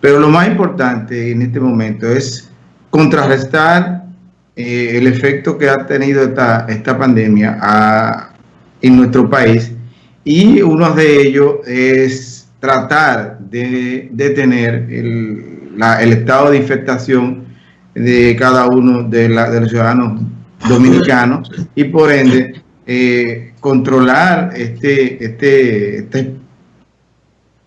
Pero lo más importante en este momento es contrarrestar eh, el efecto que ha tenido esta, esta pandemia en nuestro país. Y uno de ellos es tratar de detener el, el estado de infectación de cada uno de, de los ciudadanos dominicanos y por ende eh, controlar este, este, este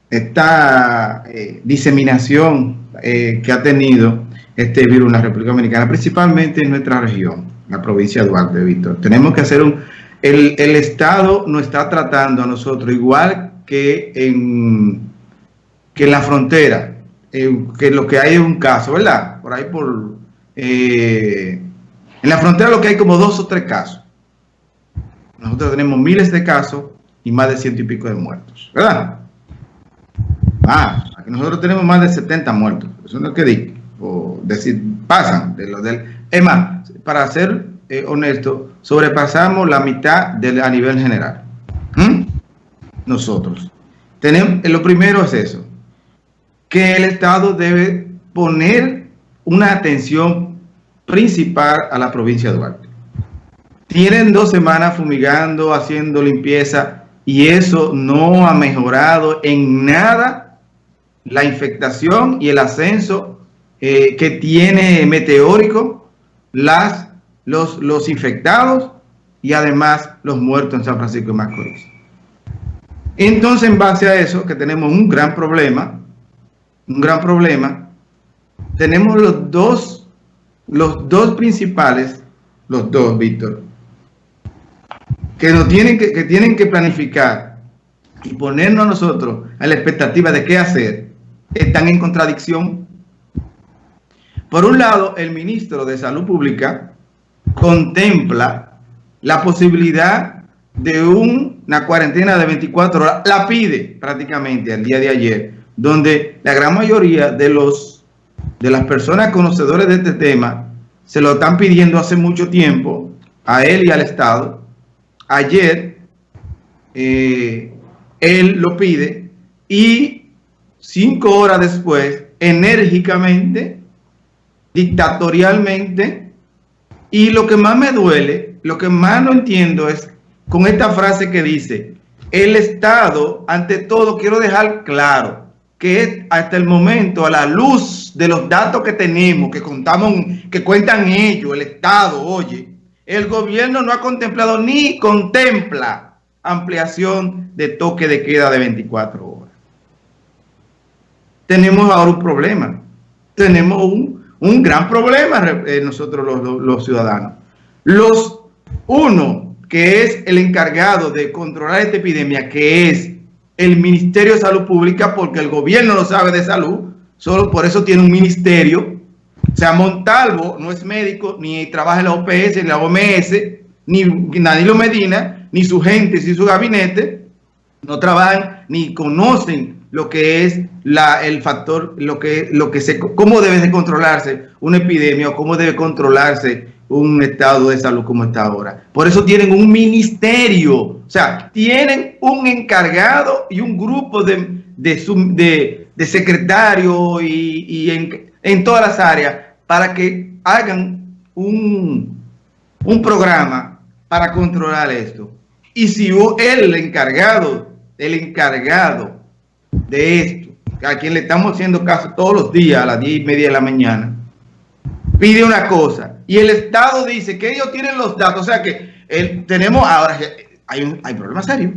esta eh, diseminación eh, que ha tenido este virus en la República Dominicana, principalmente en nuestra región, la provincia de Duarte, Víctor. Tenemos que hacer un... El, el Estado nos está tratando a nosotros igual que en, que la frontera, que lo que hay es un caso, ¿verdad? Por ahí por... en la frontera lo que hay como dos o tres casos. Nosotros tenemos miles de casos y más de ciento y pico de muertos, ¿verdad? Ah, nosotros tenemos más de 70 muertos. Eso no es que digo. O decir, pasan de lo del... Es más, para ser eh, honesto, sobrepasamos la mitad de, a nivel general. ¿Mm? Nosotros. Tenemos, lo primero es eso. Que el Estado debe poner una atención principal a la provincia de Duarte. Tienen dos semanas fumigando, haciendo limpieza y eso no ha mejorado en nada la infectación y el ascenso eh, que tiene meteórico las, los, los infectados y además los muertos en San Francisco de Macorís. Entonces, en base a eso, que tenemos un gran problema, un gran problema, tenemos los dos, los dos principales, los dos, Víctor, que, nos tienen que, tienen que planificar y ponernos a nosotros a la expectativa de qué hacer, están en contradicción. Por un lado, el ministro de Salud Pública contempla la posibilidad de una cuarentena de 24 horas, la pide prácticamente al día de ayer, donde la gran mayoría de, los, de las personas conocedoras de este tema se lo están pidiendo hace mucho tiempo a él y al Estado, ayer eh, él lo pide y cinco horas después, enérgicamente, dictatorialmente, y lo que más me duele, lo que más no entiendo es con esta frase que dice, el Estado, ante todo, quiero dejar claro que hasta el momento, a la luz de los datos que tenemos, que contamos, que cuentan ellos, el Estado, oye, el gobierno no ha contemplado ni contempla ampliación de toque de queda de 24 horas. Tenemos ahora un problema. Tenemos un, gran problema eh, nosotros los, ciudadanos. Los uno, que es el encargado de controlar esta epidemia, que es el Ministerio de Salud Pública, porque el gobierno no sabe de salud, solo por eso tiene un ministerio o sea, Montalvo no es médico, ni trabaja en la OPS, en la OMS, ni Danilo Medina, ni su gente, ni su gabinete, no trabajan ni conocen lo que es la, el factor, lo que, lo que se, cómo debe de controlarse una epidemia o cómo debe controlarse un estado de salud como está ahora. Por eso tienen un ministerio, o sea, tienen un encargado y un grupo de, de, secretarios y, en, en todas las áreas para que hagan un, un programa para controlar esto. Y si el encargado, el encargado de esto, a quien le estamos haciendo caso todos los días a las 10 y media de la mañana, pide una cosa y el Estado dice que ellos tienen los datos, o sea que el, tenemos ahora, hay un hay problema serio.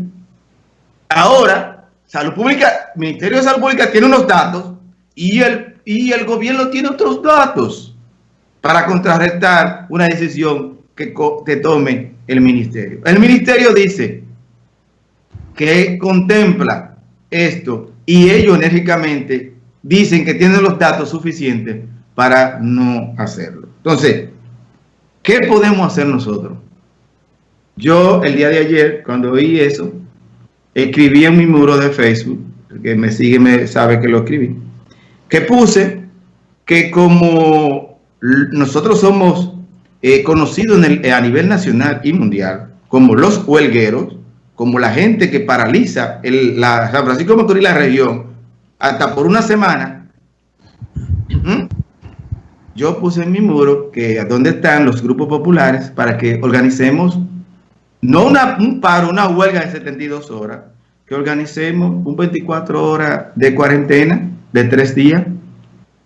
Ahora, Salud Pública, Ministerio de Salud Pública tiene unos datos y el y el gobierno tiene otros datos para contrarrestar una decisión que, que tome el ministerio. El ministerio dice que contempla esto y ellos enérgicamente dicen que tienen los datos suficientes para no hacerlo. Entonces, ¿qué podemos hacer nosotros? Yo el día de ayer, cuando oí eso, escribí en mi muro de Facebook, que me sigue me sabe que lo escribí, que puse que como nosotros somos eh, conocidos a nivel nacional y mundial como los huelgueros, como la gente que paraliza el, la San Francisco de Macorís y la región hasta por una semana, yo puse en mi muro que a dónde están los grupos populares para que organicemos, no una, un paro, una huelga de 72 horas, que organicemos un 24 horas de cuarentena de tres días,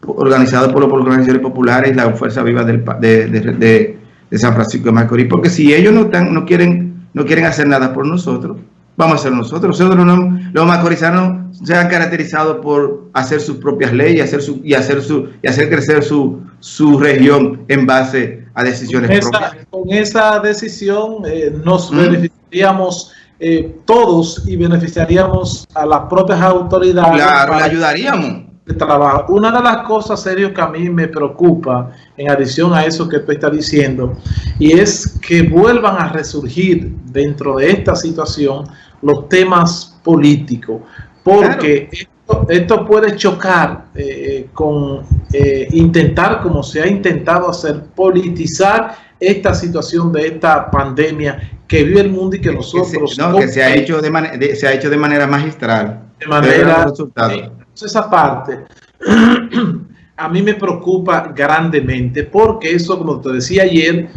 organizado por las organizaciones populares y la Fuerza Viva del, de, de, de, San Francisco de Macorís, porque si ellos no, están, no, quieren, no quieren hacer nada por nosotros, vamos a hacer nosotros. Nosotros no, los macorizanos se han caracterizado por hacer sus propias leyes hacer su, y, hacer su, y hacer crecer su, su región en base a decisiones con esa, propias. Con esa decisión eh, nos ¿Mm? beneficiaríamos eh, todos y beneficiaríamos a las propias autoridades. Claro, le ayudaríamos. De trabajo. Una de las cosas serias que a mí me preocupa, en adición a eso que tú estás diciendo, y es que vuelvan a resurgir dentro de esta situación los temas políticos, porque claro. esto, esto, puede chocar eh, con eh, intentar, como se ha intentado hacer, politizar esta situación de esta pandemia que vive el mundo y que nosotros... Que se, no, que se ha, hecho de, de, se ha hecho de manera magistral. De manera... Eh, esa parte a mí me preocupa grandemente porque eso, como te decía ayer,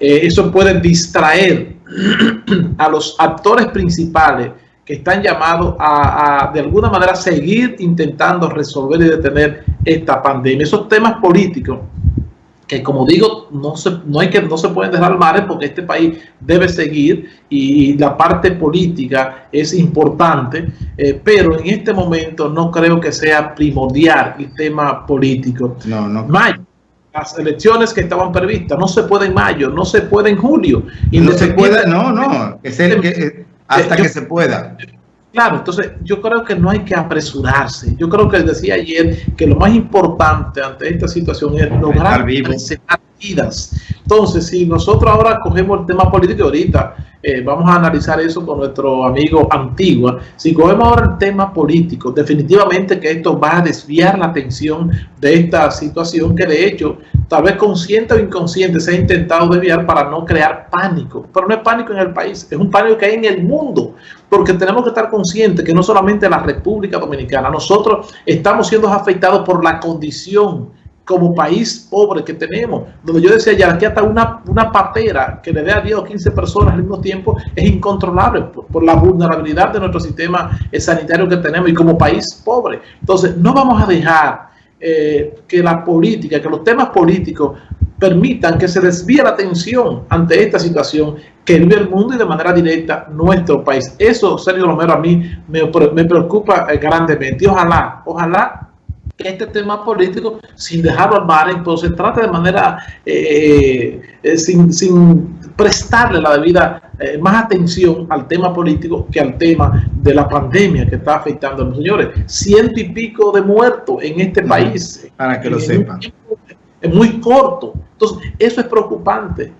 eh, eso puede distraer a los actores principales que están llamados a, a, de alguna manera, seguir intentando resolver y detener esta pandemia. Esos temas políticos que como digo, no se, no hay que, no se pueden dejar mares porque este país debe seguir y la parte política es importante, eh, pero en este momento no creo que sea primordial el tema político. No, no. Mayo, las elecciones que estaban previstas, no se puede en mayo, no se puede en julio. Y no se puede, no, no, es el que, hasta yo, que se pueda. Claro, entonces yo creo que no hay que apresurarse. Yo creo que decía ayer que lo más importante ante esta situación es lograr preservar vidas. Entonces, si nosotros ahora cogemos el tema político ahorita, eh, vamos a analizar eso con nuestro amigo Antigua. Si cogemos ahora el tema político, definitivamente que esto va a desviar la atención de esta situación que de hecho, tal vez consciente o inconsciente, se ha intentado desviar para no crear pánico. Pero no es pánico en el país, es un pánico que hay en el mundo. Porque tenemos que estar conscientes que no solamente la República Dominicana, nosotros estamos siendo afectados por la condición como país pobre que tenemos, donde yo decía ya que hasta una, una patera que le dé a 10 o 15 personas al mismo tiempo es incontrolable por, la vulnerabilidad de nuestro sistema sanitario que tenemos y como país pobre. Entonces, no vamos a dejar eh, que la política, que los temas políticos permitan que se desvíe la atención ante esta situación que vive el mundo y de manera directa nuestro país. Eso, Sergio Romero, a mí me, me preocupa eh, grandemente. Y ojalá, ojalá este tema político sin dejarlo al mar, pues se trata de manera eh, eh, sin, sin, prestarle la debida eh, más atención al tema político que al tema de la pandemia que está afectando a los señores. Ciento y pico de muertos en este país. Para que lo sepan. Es muy corto. Entonces, eso es preocupante.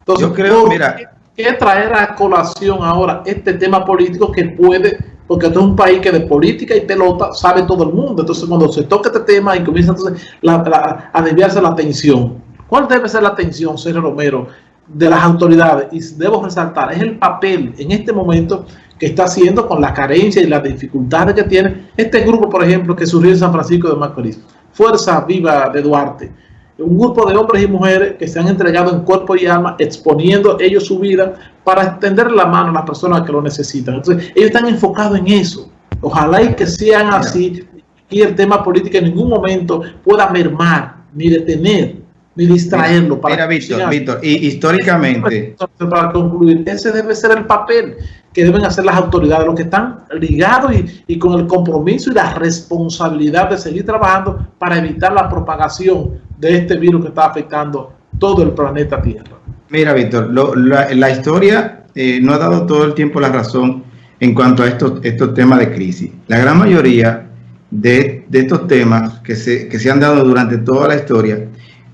Entonces, yo creo, mira. ¿Qué traer a colación ahora este tema político que puede porque esto es un país que de política y pelota sabe todo el mundo. Entonces, cuando se toca este tema y comienza entonces la, la, a desviarse la atención, ¿cuál debe ser la atención, Sergio Romero, de las autoridades? Y debo resaltar, es el papel en este momento que está haciendo con la carencia y las dificultades que tiene este grupo, por ejemplo, que surgió en San Francisco de Macorís, Fuerza Viva de Duarte un grupo de hombres y mujeres que se han entregado en cuerpo y alma, exponiendo ellos su vida para extender la mano a las personas que lo necesitan. Entonces, ellos están enfocados en eso. Ojalá y que sean así y el tema político en ningún momento pueda mermar, ni detener, ni distraerlo. Para Mira, Víctor, Víctor, y históricamente... Para concluir, ese debe ser el papel que deben hacer las autoridades, los que están ligados y, y, con el compromiso y la responsabilidad de seguir trabajando para evitar la propagación de este virus que está afectando todo el planeta Tierra. Mira, Víctor, la, la, historia eh, no ha dado todo el tiempo la razón en cuanto a estos, estos temas de crisis. La gran mayoría de, de estos temas que se, que se, han dado durante toda la historia,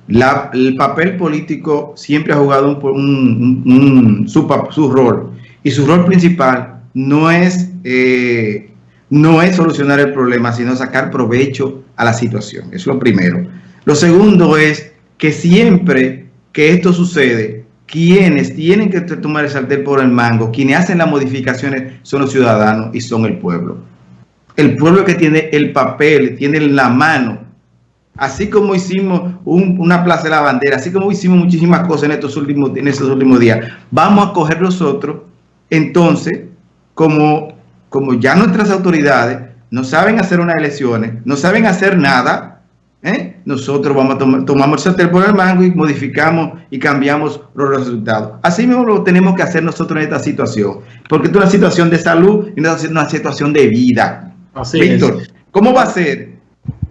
la, el papel político siempre ha jugado un, un, su, su rol y su rol principal no es, eh, no es solucionar el problema, sino sacar provecho a la situación. Eso es lo primero. Lo segundo es que siempre que esto sucede, quienes tienen que tomar el sartén por el mango, quienes hacen las modificaciones son los ciudadanos y son el pueblo. el pueblo que tiene el papel, tiene la mano. Así como hicimos una plaza de la bandera, así como hicimos muchísimas cosas en estos últimos, en estos últimos días, vamos a coger nosotros, entonces, como, como ya nuestras autoridades no saben hacer unas elecciones, no saben hacer nada, ¿eh? nosotros vamos a tomar, tomamos el por el mango y modificamos y cambiamos los resultados. Así mismo lo tenemos que hacer nosotros en esta situación, porque es una situación de salud y una situación de vida. Así Víctor, ¿cómo va a ser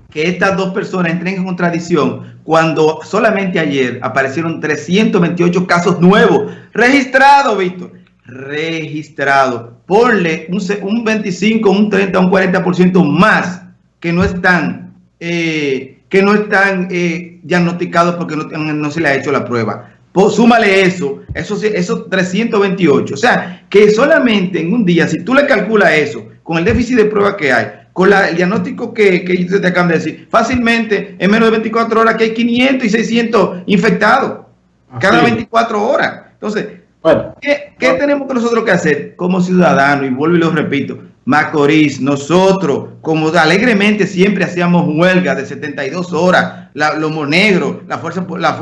que estas dos personas entren en contradicción cuando solamente ayer aparecieron 328 casos nuevos registrados, Víctor? Registrados. Ponle un, un 25, un 30, un 40% más que no están eh, que no están eh, diagnosticados porque no, se le ha hecho la prueba. Pues, súmale eso, esos, esos 328. O sea, que solamente en un día, si tú le calculas eso, con el déficit de prueba que hay, con el diagnóstico que, que te acaban de decir, fácilmente en menos de 24 horas que hay 500 y 600 infectados cada 24 horas. Entonces, ¿qué, ¿qué tenemos nosotros que hacer como ciudadanos? Y vuelvo y lo repito, Macorís, nosotros, como alegremente siempre hacíamos huelga de 72 horas, la, Lomo Negro, la fuerza, la fuerza